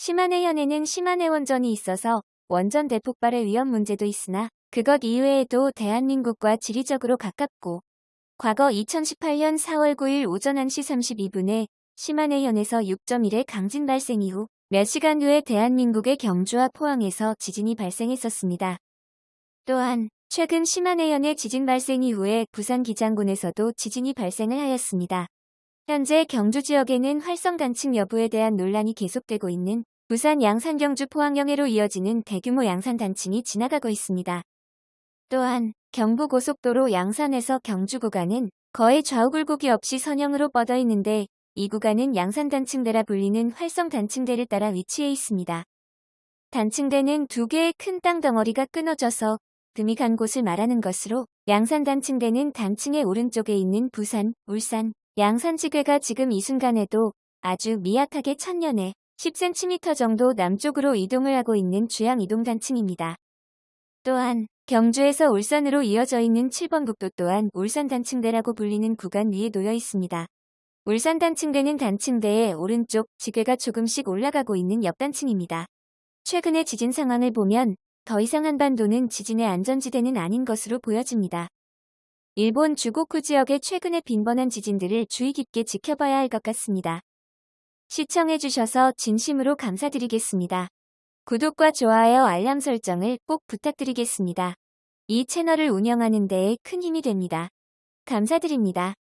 시마네 현에는 시마네 원전이 있어서 원전 대폭발의 위험 문제도 있으나 그것 이외에도 대한민국과 지리적으로 가깝고 과거 2018년 4월 9일 오전 1시 32분에 시마네 현에서 6.1의 강진 발생 이후 몇 시간 후에 대한민국의 경주와 포항에서 지진이 발생했었습니다. 또한 최근 시마네현의 지진 발생 이후에 부산 기장군에서도 지진이 발생을 하였습니다. 현재 경주 지역에는 활성 단층 여부에 대한 논란이 계속되고 있는 부산 양산 경주 포항영해로 이어지는 대규모 양산 단층이 지나가고 있습니다. 또한 경부고속도로 양산에서 경주 구간은 거의 좌우 굴곡이 없이 선형으로 뻗어 있는데 이 구간은 양산 단층대라 불리는 활성 단층대를 따라 위치해 있습니다. 단층대는 두 개의 큰 땅 덩어리가 끊어져서 금이 간 곳을 말하는 것으로 양산 단층대는 단층의 오른쪽에 있는 부산, 울산, 양산지괴가 지금 이 순간에도 아주 미약하게 천년에 10cm 정도 남쪽으로 이동을 하고 있는 주양 이동 단층입니다. 또한 경주에서 울산으로 이어져 있는 7번 국도 또한 울산 단층대라고 불리는 구간 위에 놓여 있습니다. 울산 단층대는 단층대의 오른쪽 지괴가 조금씩 올라가고 있는 옆단층입니다. 최근의 지진 상황을 보면 더 이상 한반도는 지진의 안전지대는 아닌 것으로 보여집니다. 일본 주고쿠 지역의 최근의 빈번한 지진들을 주의 깊게 지켜봐야 할 것 같습니다. 시청해주셔서 진심으로 감사드리겠습니다. 구독과 좋아요 알람 설정을 꼭 부탁드리겠습니다. 이 채널을 운영하는 데에 큰 힘이 됩니다. 감사드립니다.